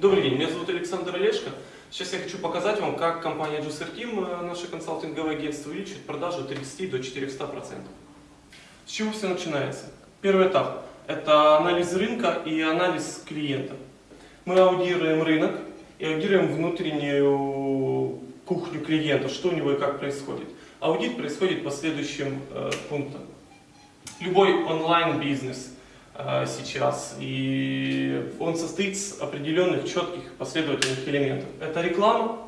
Добрый день, меня зовут Александр Олешко. Сейчас я хочу показать вам, как компания Juicer Team, э, наше консалтинговое агентство, увеличивает продажи от 30 до 400%. С чего все начинается? Первый этап – это анализ рынка и анализ клиента. Мы аудируем рынок и аудируем внутреннюю кухню клиента, что у него и как происходит. Аудит происходит по следующим э, пунктам. Любой онлайн-бизнес – сейчас. И он состоит из определенных четких последовательных элементов. Это реклама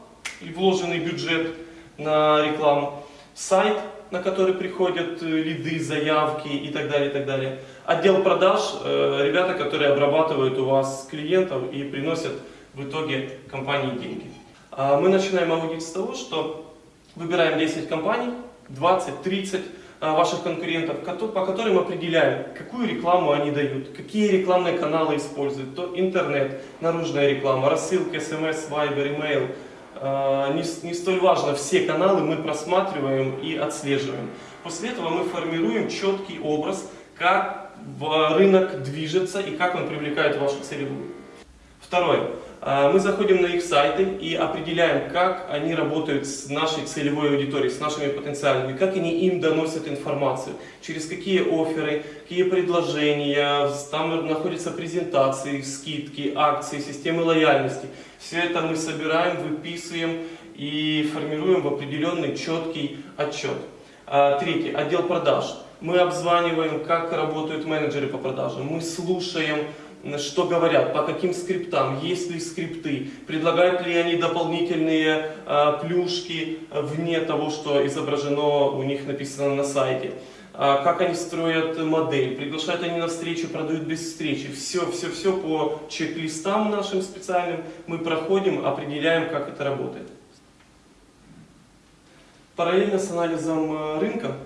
и вложенный бюджет на рекламу, сайт, на который приходят э, лиды, заявки и так далее, и так далее. Отдел продаж, э, ребята, которые обрабатывают у вас клиентов и приносят в итоге компании деньги. А мы начинаем аудит с того, что выбираем 10 компаний, 20, 30, а, ваших конкурентов, по которым определяем, какую рекламу они дают, какие рекламные каналы используют, то интернет, наружная реклама, рассылка, смс, вайбер, имейл. А, не, не столь важно, все каналы мы просматриваем и отслеживаем. После этого мы формируем четкий образ, как рынок движется и как он привлекает вашу целевую. Второе. А, мы заходим на их сайты и определяем, как они работают с нашей целевой аудиторией, с нашими потенциальными, как они им доносят информацию, через какие оферы, какие предложения, там находятся презентации, скидки, акции, системы лояльности. Все это мы собираем, выписываем и формируем в определенный четкий отчет. А, третий. Отдел продаж. Мы обзваниваем, как работают менеджеры по продажам. Мы слушаем что говорят, по каким скриптам, есть ли скрипты, предлагают ли они дополнительные э, плюшки вне того, что изображено у них написано на сайте. А, как они строят модель, приглашают они на встречу, продают без встречи. Все, все, все по чек-листам нашим специальным мы проходим, определяем, как это работает. Параллельно с анализом э, рынка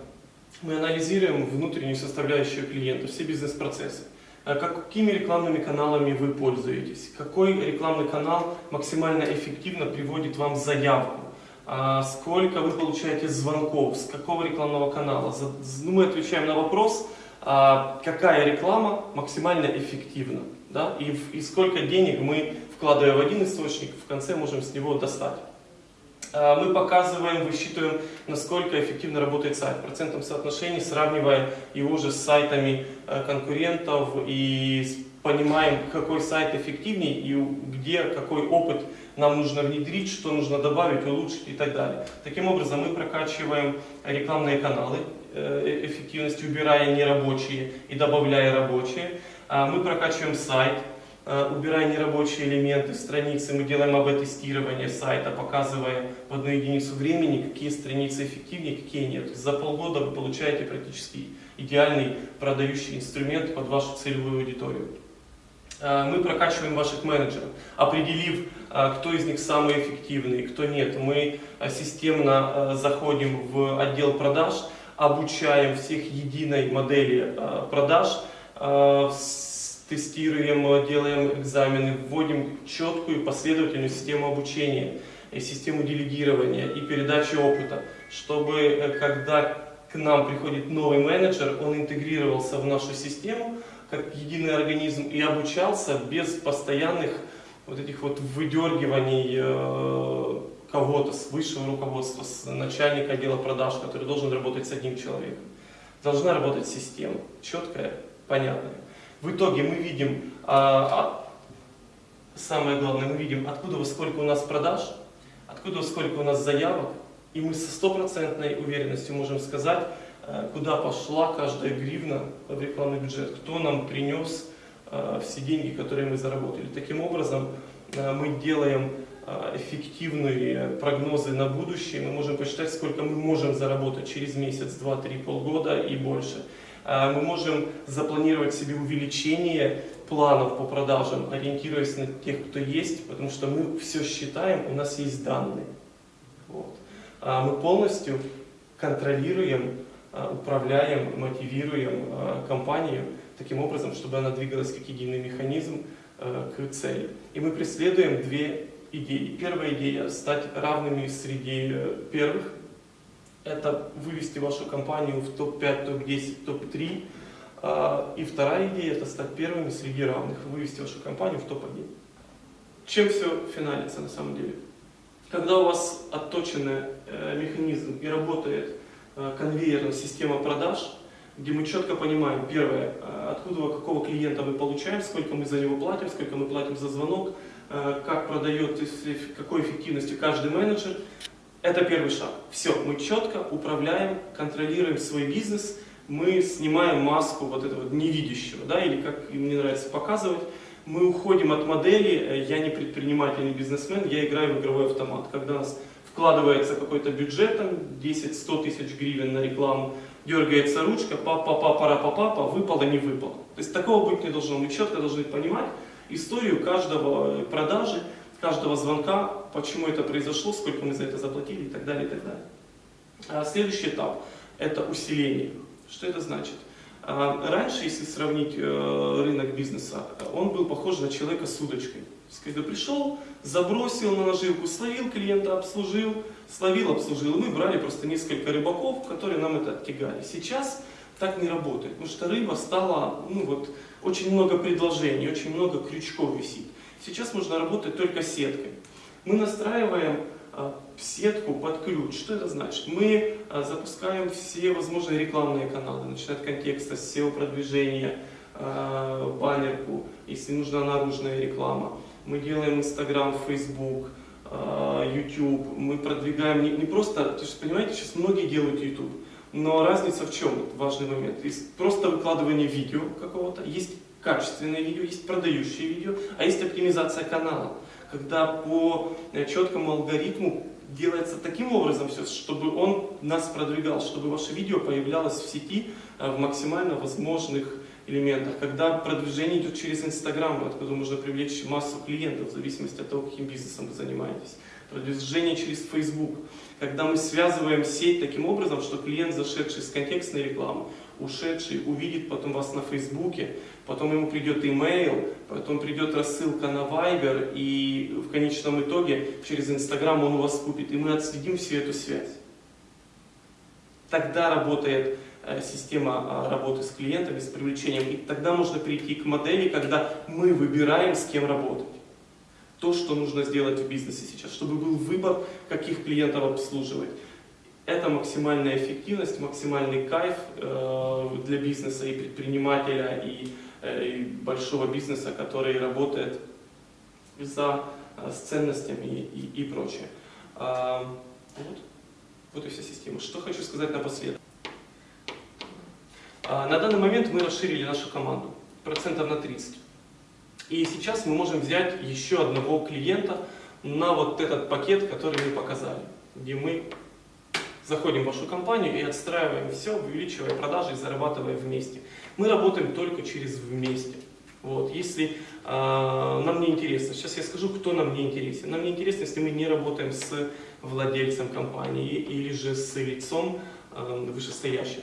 мы анализируем внутреннюю составляющую клиента, все бизнес-процессы. А какими рекламными каналами вы пользуетесь, какой рекламный канал максимально эффективно приводит вам заявку, а сколько вы получаете звонков, с какого рекламного канала. Ну, мы отвечаем на вопрос, а какая реклама максимально эффективна да? и, и сколько денег мы, вкладывая в один источник, в конце можем с него достать. А, мы показываем, высчитываем, насколько эффективно работает сайт, в процентном соотношении, сравнивая его же с сайтами э, конкурентов и понимаем, какой сайт эффективнее и где какой опыт нам нужно внедрить, что нужно добавить, улучшить и так далее. Таким образом мы прокачиваем рекламные каналы э, э, эффективности, убирая нерабочие и добавляя рабочие. Мы прокачиваем сайт, Э, убирая нерабочие элементы страницы, мы делаем АБ-тестирование сайта, показывая в одну единицу времени, какие страницы эффективнее, какие нет. За полгода вы получаете практически идеальный продающий инструмент под вашу целевую аудиторию. Э, мы прокачиваем ваших менеджеров, определив, э, кто из них самый эффективный, кто нет. Мы системно заходим в отдел продаж, обучаем всех единой модели продаж, тестируем, делаем экзамены, вводим четкую последовательную систему обучения, и систему делегирования и передачи опыта, чтобы э, когда к нам приходит новый менеджер, он интегрировался в нашу систему как единый организм и обучался без постоянных вот этих вот выдергиваний э, кого-то с высшего руководства, с начальника отдела продаж, который должен работать с одним человеком. Должна работать система, четкая, понятная. В итоге мы видим, а, а, самое главное, мы видим, откуда сколько у нас продаж, откуда сколько у нас заявок, и мы со стопроцентной уверенностью можем сказать, а, куда пошла каждая гривна в рекламный бюджет, кто нам принес а, все деньги, которые мы заработали. Таким образом, а, мы делаем эффективные прогнозы на будущее, мы можем посчитать, сколько мы можем заработать через месяц, два, три, полгода и больше. А, мы можем запланировать себе увеличение планов по продажам, ориентируясь на тех, кто есть, потому что мы все считаем, у нас есть данные. Вот. А мы полностью контролируем, а, управляем, мотивируем компанию таким образом, чтобы она двигалась как единый механизм к цели. И мы преследуем две идеи. Первая идея – стать равными среди э, первых, это вывести вашу компанию в топ-5, топ-10, топ-3. И вторая идея – это стать первыми среди равных, вывести вашу компанию в топ-1. чем все финалится на самом деле? Когда у вас отточенный э, механизм и работает э, конвейерная система продаж, где мы четко понимаем, первое, э, откуда, какого клиента мы получаем, сколько мы за него платим, сколько мы платим за звонок, как продает, какой эффективностью каждый менеджер. Это первый шаг. Все, мы четко управляем, контролируем свой бизнес, мы снимаем маску вот этого невидящего, да, или как мне нравится показывать, мы уходим от модели э, «я не предприниматель, не бизнесмен, я играю в игровой автомат». Когда у нас вкладывается какой-то бюджет, там 10-100 тысяч гривен на рекламу, дергается ручка, папа, пара, папа, папа, выпало, не выпало. То есть такого быть не должно. Мы четко должны понимать историю каждого продажи, каждого звонка, почему это произошло, сколько мы за это заплатили и так далее, и так далее. А следующий этап – это усиление. Что это значит? А, раньше, если сравнить э, рынок бизнеса, он был похож на человека с удочкой. Когда пришел, забросил на наживку, словил клиента, обслужил, словил, обслужил. И мы брали просто несколько рыбаков, которые нам это оттягали. Сейчас так не работает, потому что рыба стала, ну вот, очень много предложений, очень много крючков висит. Сейчас можно работать только сеткой. Мы настраиваем а, сетку под ключ. Что это значит? Мы а, запускаем все возможные рекламные каналы, начиная от контекста, SEO-продвижения, а, баннерку, если нужна наружная реклама. Мы делаем Instagram, Facebook, YouTube. Мы продвигаем не, просто, понимаете, сейчас многие делают YouTube, но разница в чем? Важный момент. Есть просто выкладывание видео какого-то, есть качественное видео, есть продающее видео, а есть оптимизация канала когда по э, четкому алгоритму делается таким образом все, чтобы он нас продвигал, чтобы ваше видео появлялось в сети э, в максимально возможных элементах. Когда продвижение идет через Инстаграм, откуда можно привлечь массу клиентов, в зависимости от того, каким бизнесом вы занимаетесь. Продвижение через Facebook. Когда мы связываем сеть таким образом, что клиент, зашедший с контекстной рекламы, ушедший увидит потом вас на Фейсбуке, потом ему придет имейл, потом придет рассылка на Viber, и в конечном итоге через Инстаграм он у вас купит. И мы отследим всю эту связь. Тогда работает э, система а, работы с клиентами, с привлечением. И тогда можно прийти к модели, когда мы выбираем, с кем работать. То, что нужно сделать в бизнесе сейчас, чтобы был выбор, каких клиентов обслуживать. Это максимальная эффективность, максимальный кайф э, для бизнеса и предпринимателя, и, э, и большого бизнеса, который работает за, э, с ценностями и, и, и прочее. А, вот. вот и вся система. Что хочу сказать напоследок. А, на данный момент мы расширили нашу команду процентов на 30. И сейчас мы можем взять еще одного клиента на вот этот пакет, который мы показали, где мы заходим в вашу компанию и отстраиваем все, увеличивая продажи и зарабатывая вместе. Мы работаем только через вместе. Вот, если э, нам не интересно, сейчас я скажу, кто нам не интересен. Нам не интересно, если мы не работаем с владельцем компании или же с лицом э, вышестоящим.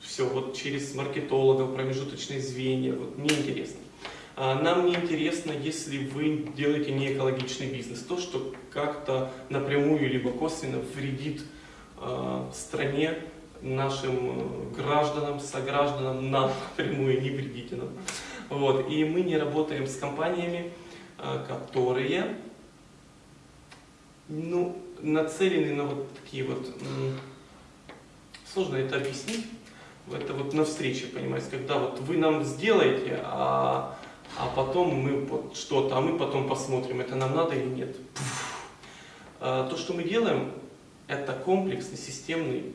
Все, вот через маркетологов, промежуточные звенья, вот мне интересно. Нам не интересно, если вы делаете не экологичный бизнес, то, что как-то напрямую либо косвенно вредит стране, нашим э, гражданам, согражданам, нам напрямую, не вредите нам. Вот. И мы не работаем с компаниями, э, которые ну, нацелены на вот такие вот, сложно это объяснить, это вот на встрече, понимаете, когда вот вы нам сделаете, а, а потом мы вот что-то, а мы потом посмотрим, это нам надо или нет. То, что мы делаем, это комплексный, системный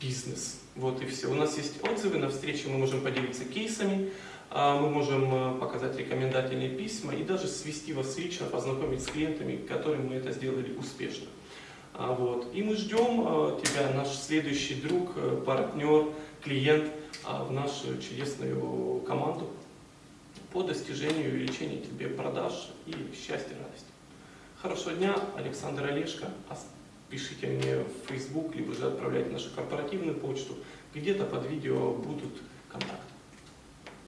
бизнес. Вот и все. У нас есть отзывы на встрече, мы можем поделиться кейсами, а, мы можем э, показать рекомендательные письма и даже свести вас лично, познакомить с клиентами, которым мы это сделали успешно. А, вот. И мы ждем тебя, наш следующий друг, э, партнер, клиент в нашу чудесную команду по достижению и увеличению тебе продаж и счастья, радости. Хорошего дня, Александр Олешко пишите мне в Facebook, либо же отправляйте нашу корпоративную почту. Где-то под видео будут контакты.